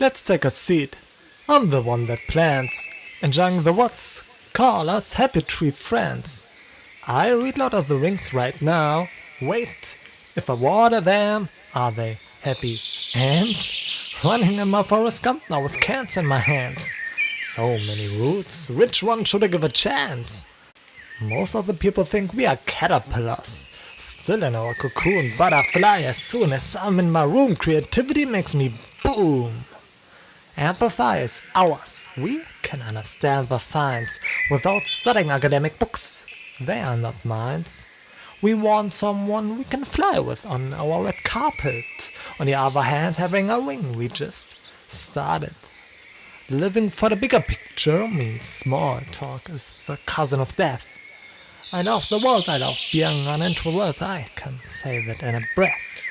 Let's take a seat. I'm the one that plants. Enjoying the what's. Call us happy tree friends. I read Lord of the Rings right now. Wait, if I water them, are they happy ants? Running in my forest Gump now with cans in my hands. So many roots, which one should I give a chance? Most of the people think we are caterpillars, still in our cocoon, butterfly as soon as I'm in my room, creativity makes me boom. Empathy is ours, we can understand the science without studying academic books, they are not minds. We want someone we can fly with on our red carpet, on the other hand having a wing we just started. Living for the bigger picture means small talk is the cousin of death. I love the world, I love being an introvert, I can say that in a breath.